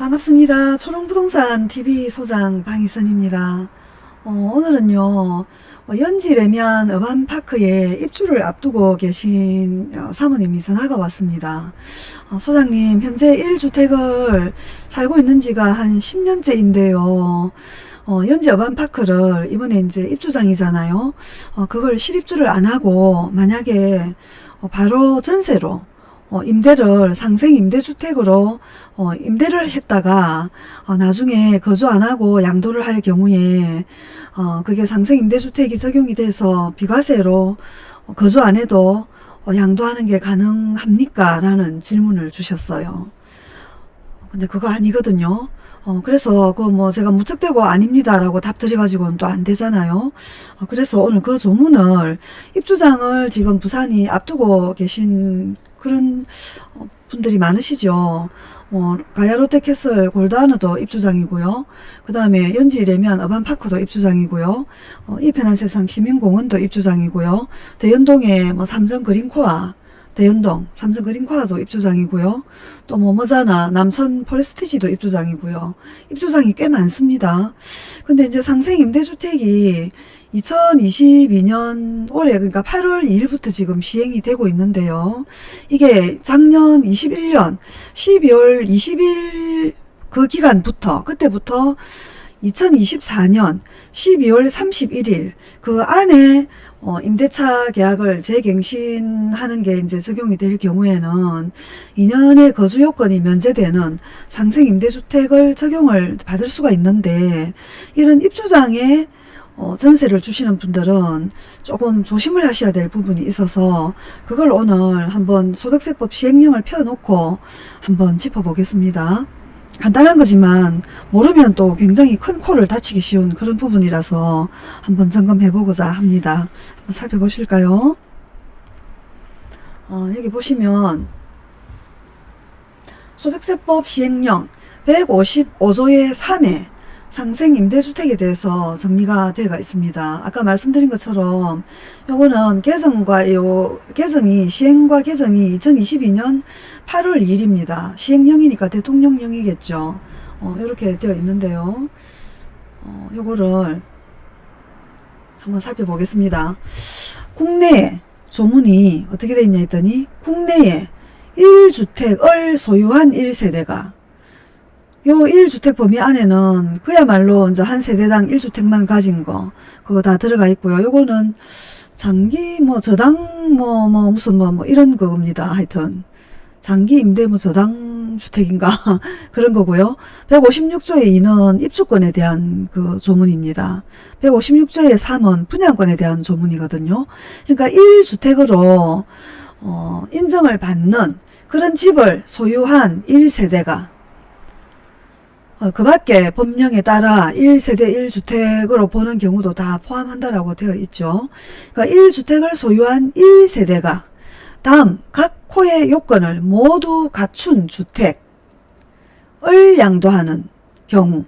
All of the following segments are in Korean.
반갑습니다. 초롱부동산 TV 소장 방희선입니다. 어, 오늘은요 어, 연지 레면 어반파크에 입주를 앞두고 계신 어, 사모님이 전화가 왔습니다. 어, 소장님 현재 1주택을 살고 있는 지가 한 10년째인데요. 어, 연지 어반파크를 이번에 이제 입주장이잖아요. 어, 그걸 실입주를 안 하고 만약에 어, 바로 전세로 어, 임대를 상생 임대주택으로 어, 임대를 했다가 어, 나중에 거주 안 하고 양도를 할 경우에 어, 그게 상생 임대주택이 적용이 돼서 비과세로 어, 거주 안 해도 어, 양도하는 게 가능합니까? 라는 질문을 주셨어요. 근데 그거 아니거든요. 어, 그래서 그 뭐 제가 무턱대고 아닙니다라고 답 드려가지고는 또 안 되잖아요. 어, 그래서 오늘 그 조문을 입주장을 지금 부산이 앞두고 계신 그런 어, 분들이 많으시죠. 어, 가야 롯데캐슬 골드하너도 입주장이고요. 그 다음에 연지이래면 어반파크도 입주장이고요. 어, 이 편한 세상 시민공원도 입주장이고요. 대연동에 뭐 삼성 그린코아 대연동 삼성 그린코아도 입주장이고요. 또 뭐뭐잖아 남천 포레스티지도 입주장이고요. 입주장이 꽤 많습니다. 근데 이제 상생 임대주택이 2022년 올해 그러니까 8월 2일부터 지금 시행이 되고 있는데요. 이게 작년 21년 12월 20일 그 기간부터 그때부터 2024년 12월 31일 그 안에 어, 임대차 계약을 재갱신하는 게 이제 적용이 될 경우에는 2년의 거주 요건이 면제되는 상생 임대주택을 적용을 받을 수가 있는데 이런 입주장에 어, 전세를 주시는 분들은 조금 조심을 하셔야 될 부분이 있어서 그걸 오늘 한번 소득세법 시행령을 펴놓고 한번 짚어보겠습니다. 간단한 거지만 모르면 또 굉장히 큰 코를 다치기 쉬운 그런 부분이라서 한번 점검해 보고자 합니다. 한번 살펴보실까요? 어, 여기 보시면 소득세법 시행령 155조의 3에 상생 임대주택에 대해서 정리가 되어 있습니다. 아까 말씀드린 것처럼 요거는 개정과 요 개정이 시행과 개정이 2022년 8월 2일입니다. 시행령이니까 대통령령이겠죠. 어, 이렇게 되어 있는데요. 어, 요거를 한번 살펴보겠습니다. 국내에 조문이 어떻게 되어 있냐 했더니 국내에 1주택을 소유한 1세대가 요 1주택 범위 안에는 그야말로 이제 한 세대당 1주택만 가진 거 그거 다 들어가 있고요. 요거는 장기 뭐 저당 뭐뭐 뭐 무슨 뭐, 뭐 이런 겁니다. 하여튼 장기 임대 뭐 저당 주택인가 그런 거고요. 156조의 2는 입주권에 대한 그 조문입니다. 156조의 3은 분양권에 대한 조문이거든요. 그러니까 1주택으로 어, 인정을 받는 그런 집을 소유한 1세대가 어, 그 밖에 법령에 따라 1세대 1주택으로 보는 경우도 다 포함한다라고 되어 있죠. 그러니까 1주택을 소유한 1세대가 다음 각 호의 요건을 모두 갖춘 주택을 양도하는 경우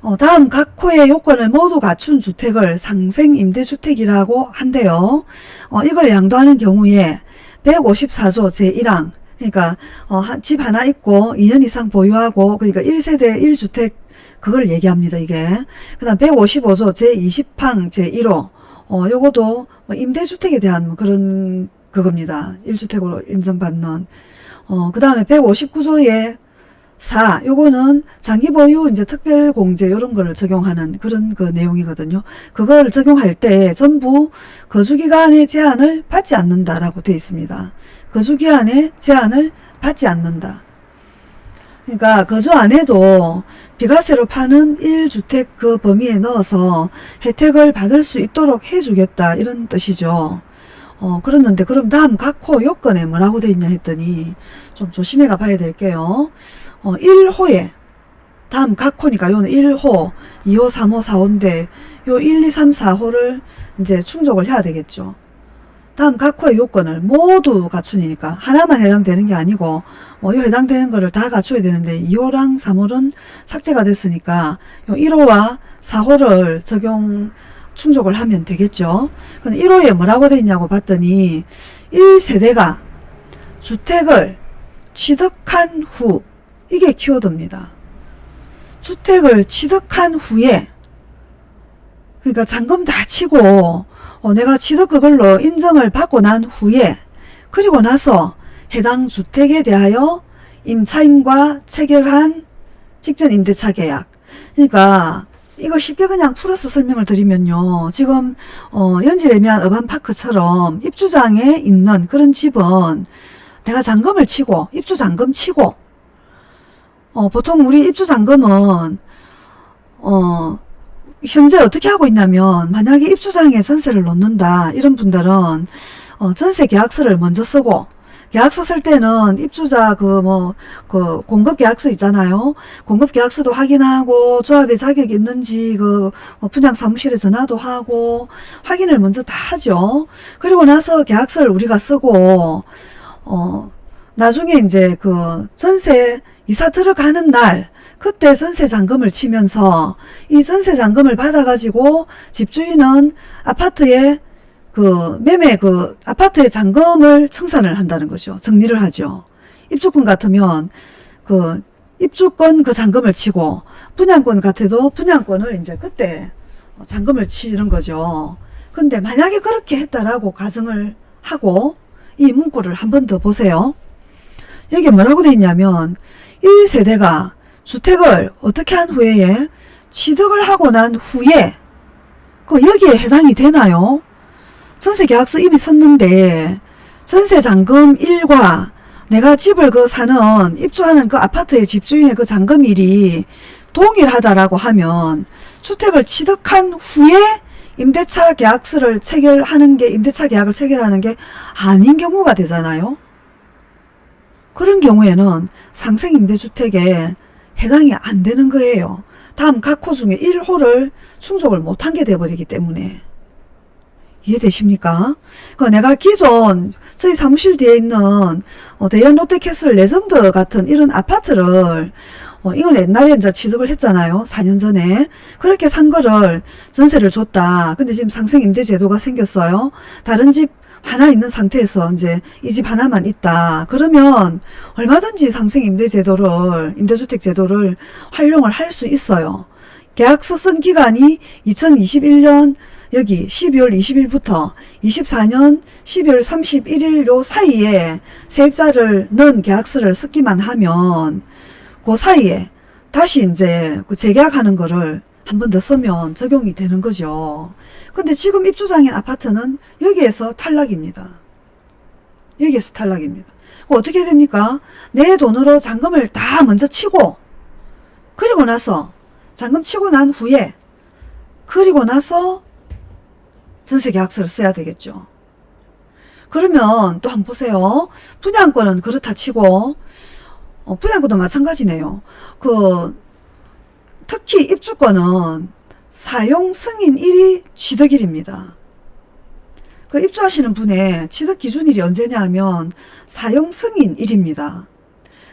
어, 다음 각 호의 요건을 모두 갖춘 주택을 상생임대주택이라고 한대요. 어, 이걸 양도하는 경우에 154조 제1항 그러니까 어, 집 하나 있고 2년 이상 보유하고 그러니까 1세대 1주택 그걸 얘기합니다. 이게. 그 다음 155조 제20항 제1호 어, 요거도 뭐 임대주택에 대한 뭐 그런 그겁니다. 1주택으로 인정받는 어, 그 다음에 159조의 4 요거는 장기 보유 이제 특별 공제 이런 거를 적용하는 그런 그 내용이거든요. 그걸 적용할 때 전부 거주 기간의 제한을 받지 않는다라고 되어 있습니다. 거주 기한의 제한을 받지 않는다. 그러니까 거주 안 해도 비과세로 파는 1주택 그 범위에 넣어서 혜택을 받을 수 있도록 해주겠다 이런 뜻이죠. 어, 그랬는데 그럼 다음 각호 요건에 뭐라고 돼 있냐 했더니 좀 조심해 가 봐야 될게요. 어, 1호에 다음 각호니까 요는 1호, 2호, 3호, 4호인데 요 1, 2, 3, 4호를 이제 충족을 해야 되겠죠. 다음 각호의 요건을 모두 갖추니까 하나만 해당되는 게 아니고 뭐이 해당되는 거를 다 갖춰야 되는데 2호랑 3호는 삭제가 됐으니까 요 1호와 4호를 적용 충족을 하면 되겠죠. 근데 1호에 뭐라고 돼 있냐고 봤더니 1세대가 주택을 취득한 후 이게 키워드입니다. 주택을 취득한 후에 그러니까 잔금 다 치고 어, 내가 취득 그걸로 인정을 받고 난 후에 그리고 나서 해당 주택에 대하여 임차인과 체결한 직전 임대차 계약 그러니까 이걸 쉽게 그냥 풀어서 설명을 드리면요. 지금 어, 연질애매한 어반파크처럼 입주장에 있는 그런 집은 내가 잔금을 치고 입주 잔금 치고 어, 보통 우리 입주 잔금은 어, 현재 어떻게 하고 있냐면 만약에 입주장에 전세를 놓는다 이런 분들은 어, 전세 계약서를 먼저 쓰고 계약서 쓸 때는 입주자 그 뭐 그 공급 계약서 있잖아요. 공급 계약서도 확인하고 조합에 자격이 있는지 그뭐 분양 사무실에 전화도 하고 확인을 먼저 다 하죠. 그리고 나서 계약서를 우리가 쓰고 어 나중에 이제 그 전세 이사 들어가는 날 그때 전세 잔금을 치면서 이 전세 잔금을 받아가지고 집주인은 아파트에 그 매매 그 아파트의 잔금을 청산을 한다는 거죠. 정리를 하죠. 입주권 같으면 그 입주권 그 잔금을 치고 분양권 같아도 분양권을 이제 그때 잔금을 치는 거죠. 근데 만약에 그렇게 했다라고 가정을 하고 이 문구를 한 번 더 보세요. 여기 뭐라고 돼 있냐면 1세대가 주택을 어떻게 한 후에 취득을 하고 난 후에 그 여기에 해당이 되나요? 전세계약서 이미 썼는데 전세잔금 일과 내가 집을 그 사는 입주하는 그 아파트의 집주인의 그 잔금일이 동일하다라고 하면 주택을 취득한 후에 임대차 계약서를 체결하는 게 임대차 계약을 체결하는 게 아닌 경우가 되잖아요. 그런 경우에는 상생 임대주택에 해당이 안 되는 거예요. 다음 각 호 중에 1호를 충족을 못한 게 돼버리기 때문에 이해되십니까? 그 내가 기존 저희 사무실 뒤에 있는 어, 대연 롯데캐슬 레전드 같은 이런 아파트를 어, 이건 옛날에 이제 취득을 했잖아요. 4년 전에. 그렇게 산 거를 전세를 줬다. 근데 지금 상생 임대 제도가 생겼어요. 다른 집 하나 있는 상태에서 이제 이 집 하나만 있다. 그러면 얼마든지 상생 임대 제도를 임대주택 제도를 활용을 할 수 있어요. 계약서 쓴 기간이 2021년 여기 12월 20일부터 24년 12월 31일 요 사이에 세입자를 넣은 계약서를 쓰기만 하면 그 사이에 다시 이제 그 재계약하는 거를 한 번 더 쓰면 적용이 되는 거죠. 근데 지금 입주장인 아파트는 여기에서 탈락입니다. 여기에서 탈락입니다. 어떻게 됩니까? 내 돈으로 잔금을 다 먼저 치고 그리고 나서 잔금 치고 난 후에 그리고 나서 전세계약서를 써야 되겠죠. 그러면 또 한번 보세요. 분양권은 그렇다 치고 어, 분양권도 마찬가지네요. 그 특히 입주권은 사용 승인일이 취득일입니다. 그 입주하시는 분의 취득 기준일이 언제냐 하면 사용 승인일입니다.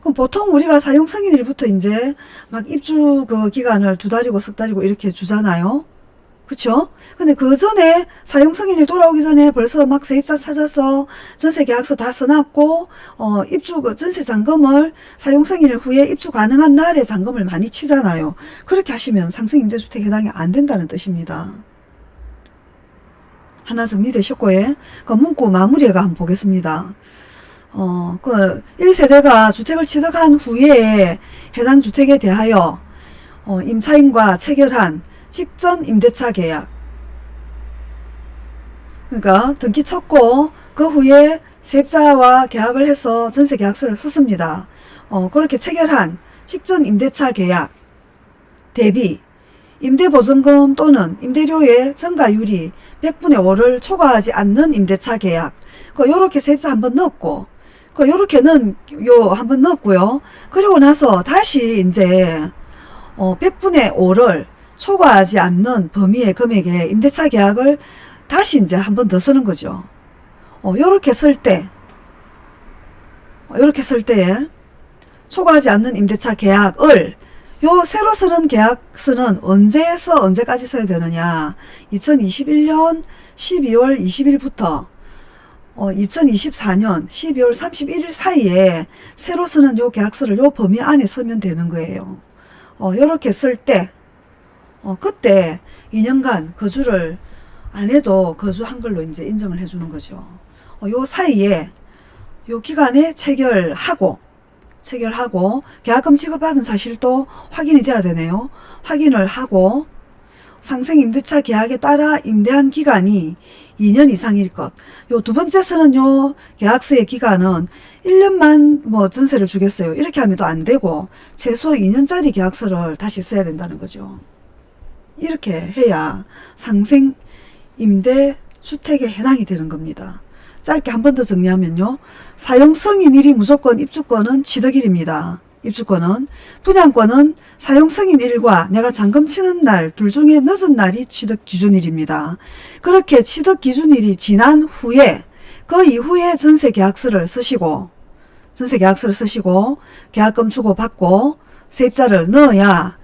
그럼 보통 우리가 사용 승인일부터 이제 막 입주 그 기간을 두 달이고 석 달이고 이렇게 주잖아요. 그쵸? 근데 그 전에 사용 승인이 돌아오기 전에 벌써 막 세입자 찾아서 전세 계약서 다 써놨고 어 입주 그 전세 잔금을 사용 승인일 후에 입주 가능한 날에 잔금을 많이 치잖아요. 그렇게 하시면 상승 임대주택 해당이 안 된다는 뜻입니다. 하나 정리되셨고 예. 그 문구 마무리가 한번 보겠습니다. 어, 그 1세대가 주택을 취득한 후에 해당 주택에 대하여 어, 임차인과 체결한 직전 임대차 계약 그러니까 등기 쳤고 그 후에 세입자와 계약을 해서 전세 계약서를 썼습니다. 어, 그렇게 체결한 직전 임대차 계약 대비 임대보증금 또는 임대료의 증가율이 100분의 5를 초과하지 않는 임대차 계약 그 요렇게 세입자 한번 넣었고 그 요렇게는 요 한번 넣었고요. 그리고 나서 다시 이제 어 100분의 5를 초과하지 않는 범위의 금액의 임대차 계약을 다시 이제 한 번 더 쓰는 거죠. 어, 요렇게 쓸 때, 어, 요렇게 쓸 때, 초과하지 않는 임대차 계약을 요 새로 쓰는 계약서는 언제에서 언제까지 써야 되느냐 2021년 12월 20일부터 어, 2024년 12월 31일 사이에 새로 쓰는 요 계약서를 요 범위 안에 쓰면 되는 거예요. 어, 요렇게 쓸 때, 어, 그때 2년간 거주를 안 해도 거주한 걸로 이제 인정을 해주는 거죠. 어, 요 사이에 요 기간에 체결하고 체결하고 계약금 지급받은 사실도 확인이 돼야 되네요. 확인을 하고 상생임대차 계약에 따라 임대한 기간이 2년 이상일 것. 요 두 번째 쓰는 요 계약서의 기간은 1년만 뭐 전세를 주겠어요. 이렇게 하면 또 안 되고 최소 2년짜리 계약서를 다시 써야 된다는 거죠. 이렇게 해야 상생 임대 주택에 해당이 되는 겁니다. 짧게 한 번 더 정리하면요. 사용승인일이 무조건 입주권은 취득일입니다. 입주권은 분양권은 사용승인일과 내가 잔금 치는 날 둘 중에 늦은 날이 취득 기준일입니다. 그렇게 취득 기준일이 지난 후에 그 이후에 전세 계약서를 쓰시고 전세 계약서를 쓰시고 계약금 주고 받고 세입자를 넣어야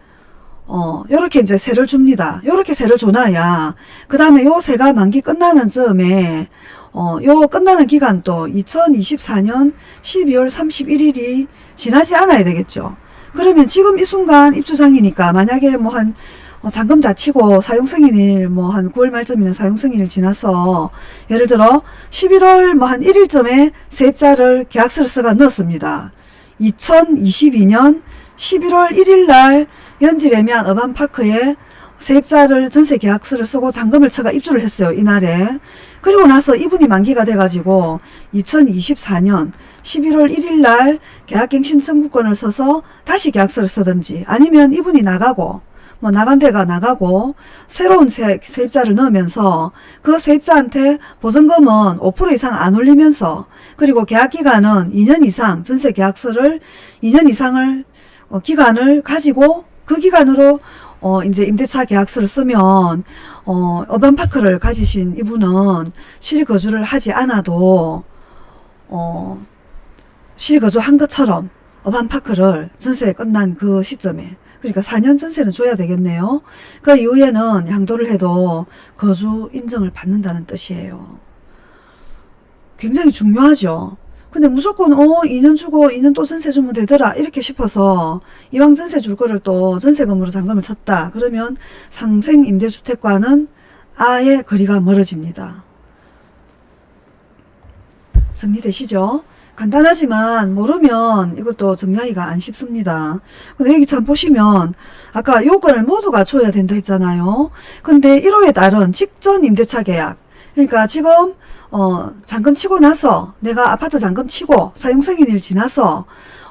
어, 요렇게 이제 세를 줍니다. 요렇게 세를 줘놔야, 그 다음에 요 세가 만기 끝나는 즈음에, 어, 요 끝나는 기간도 2024년 12월 31일이 지나지 않아야 되겠죠. 그러면 지금 이 순간 입주장이니까 만약에 뭐 한, 어, 잔금 다 치고 사용승인일 뭐 한 9월 말쯤이나 사용승인일 지나서 예를 들어 11월 뭐 한 1일쯤에 세입자를 계약서를 써가 넣었습니다. 2022년 11월 1일 날 연지레면 어반파크에 세입자를 전세 계약서를 쓰고 잔금을 쳐가 입주를 했어요. 이날에. 그리고 나서 이분이 만기가 돼가지고 2024년 11월 1일 날 계약갱 신 청구권을 써서 다시 계약서를 쓰든지 아니면 이분이 나가고 뭐 나간 데가 나가고 새로운 세, 세입자를 넣으면서 그 세입자한테 보증금은 5% 이상 안 올리면서 그리고 계약기간은 2년 이상 전세 계약서를 2년 이상을 어, 기간을 가지고 그 기간으로 어, 이제 임대차 계약서를 쓰면, 어, 어반파크를 가지신 이분은 실거주를 하지 않아도, 어, 실거주 한 것처럼 어반파크를 전세 끝난 그 시점에, 그러니까 4년 전세는 줘야 되겠네요. 그 이후에는 양도를 해도 거주 인정을 받는다는 뜻이에요. 굉장히 중요하죠. 근데 무조건 어 2년 주고 2년 또 전세 주면 되더라 이렇게 싶어서 이왕 전세 줄 거를 또 전세금으로 잔금을 쳤다 그러면 상생 임대주택과는 아예 거리가 멀어집니다. 정리되시죠? 간단하지만 모르면 이것도 정리하기가 안 쉽습니다. 근데 여기 참 보시면 아까 요건을 모두 갖춰야 된다 했잖아요. 근데 1호에 따른 직전 임대차 계약 그러니까 지금 어, 잔금 치고 나서 내가 아파트 잔금 치고 사용승인일 지나서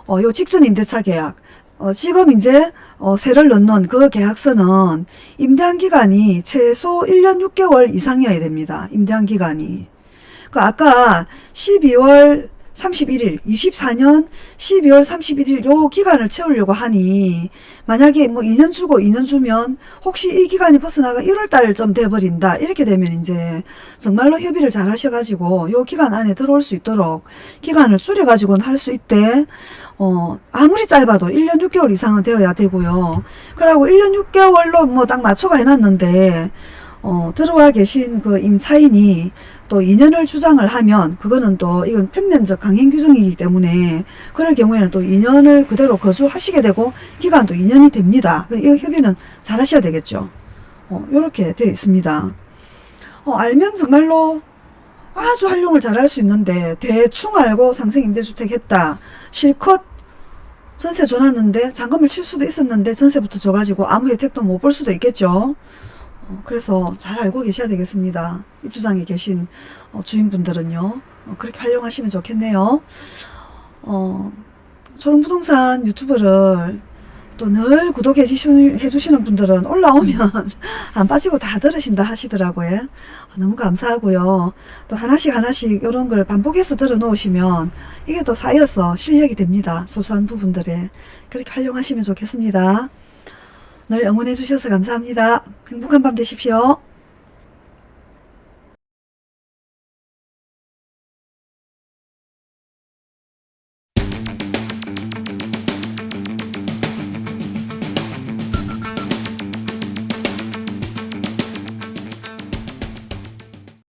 어, 요 직전 임대차 계약 어, 지금 이제 어, 세를 넣는 그 계약서는 임대한 기간이 최소 1년 6개월 이상이어야 됩니다. 임대한 기간이. 그 아까 12월 31일, 24년 12월 31일 요 기간을 채우려고 하니 만약에 뭐 2년 주고 2년 주면 혹시 이 기간이 벗어나가 1월 달쯤 돼버린다. 이렇게 되면 이제 정말로 협의를 잘 하셔가지고 요 기간 안에 들어올 수 있도록 기간을 줄여가지고는 할 수 있대 어 아무리 짧아도 1년 6개월 이상은 되어야 되고요. 그러고 1년 6개월로 뭐 딱 맞춰가 해놨는데 어, 들어와 계신 그 임차인이 또 2년을 주장을 하면 그거는 또 이건 편면적 강행 규정이기 때문에 그럴 경우에는 또 2년을 그대로 거주하시게 되고 기간도 2년이 됩니다. 이 협의는 잘 하셔야 되겠죠. 어, 이렇게 되어 있습니다. 어, 알면 정말로 아주 활용을 잘 할 수 있는데 대충 알고 상생임대주택 했다. 실컷 전세 줘놨는데 잔금을 칠 수도 있었는데 전세부터 줘가지고 아무 혜택도 못 볼 수도 있겠죠. 어, 그래서 잘 알고 계셔야 되겠습니다. 입주장에 계신 어, 주인분들은요. 어, 그렇게 활용하시면 좋겠네요. 어, 초롱부동산 유튜브를 또 늘 구독해 주시는 분들은 올라오면 안 빠지고 다 들으신다 하시더라고요. 너무 감사하고요. 또 하나씩 하나씩 이런 걸 반복해서 들어 놓으시면 이게 또 쌓여서 실력이 됩니다. 소소한 부분들에. 그렇게 활용하시면 좋겠습니다. 늘 응원해 주셔서 감사합니다. 행복한 밤 되십시오.